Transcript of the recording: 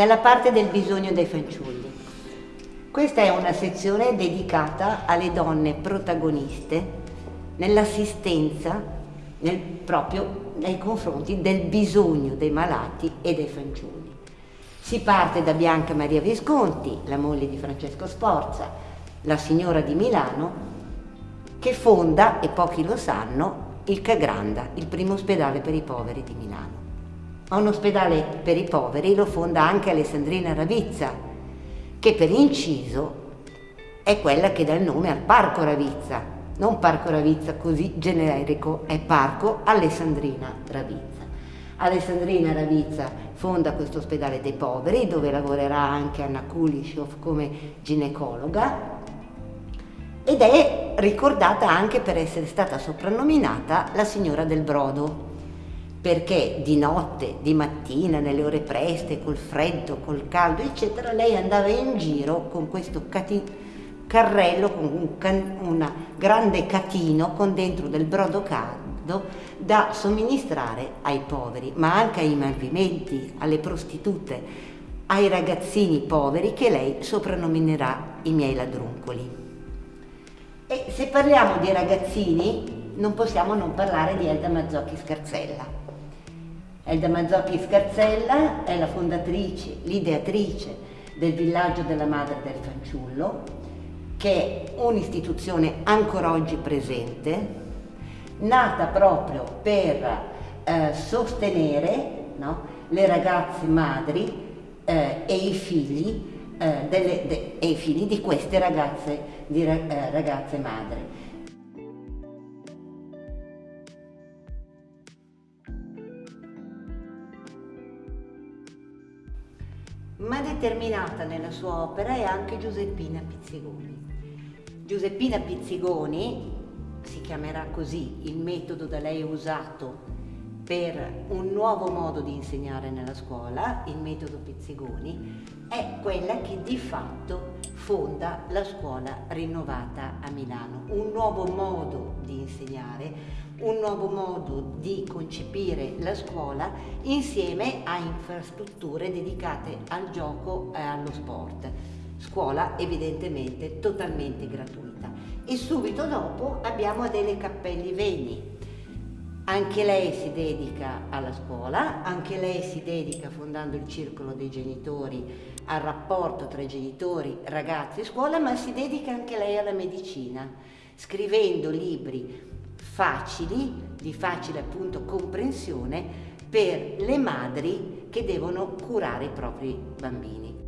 dalla parte del bisogno dei fanciulli. Questa è una sezione dedicata alle donne protagoniste nell'assistenza nel, proprio nei confronti del bisogno dei malati e dei fanciulli. Si parte da Bianca Maria Visconti, la moglie di Francesco Sforza, la signora di Milano, che fonda, e pochi lo sanno, il Cagranda, il primo ospedale per i poveri di Milano. Ma un ospedale per i poveri lo fonda anche Alessandrina Ravizza, che per inciso è quella che dà il nome al Parco Ravizza, non Parco Ravizza così generico, è Parco Alessandrina Ravizza. Alessandrina Ravizza fonda questo ospedale dei poveri dove lavorerà anche Anna Kulishov come ginecologa ed è ricordata anche per essere stata soprannominata la signora del brodo perché di notte, di mattina, nelle ore preste, col freddo, col caldo, eccetera, lei andava in giro con questo carrello, con un can una grande catino con dentro del brodo caldo da somministrare ai poveri, ma anche ai malviventi, alle prostitute, ai ragazzini poveri che lei soprannominerà i miei ladruncoli. E se parliamo di ragazzini non possiamo non parlare di Elda Mazzocchi Scarzella. Elda Mazzocchi Scarzella è la fondatrice, l'ideatrice del villaggio della madre del fanciullo, che è un'istituzione ancora oggi presente, nata proprio per eh, sostenere no, le ragazze madri eh, e i figli eh, delle, de, e i figli di queste ragazze, di, eh, ragazze madri. Ma determinata nella sua opera è anche Giuseppina Pizzigoni. Giuseppina Pizzigoni, si chiamerà così il metodo da lei usato per un nuovo modo di insegnare nella scuola, il metodo Pizzigoni, è quella che di fatto fonda la scuola rinnovata a Milano. Un nuovo modo di insegnare, un nuovo modo di concepire la scuola insieme a infrastrutture dedicate al gioco e allo sport. Scuola evidentemente totalmente gratuita. E subito dopo abbiamo Adele Cappelli Veni, anche lei si dedica alla scuola, anche lei si dedica fondando il circolo dei genitori al rapporto tra genitori, ragazzi e scuola, ma si dedica anche lei alla medicina, scrivendo libri facili, di facile appunto comprensione per le madri che devono curare i propri bambini.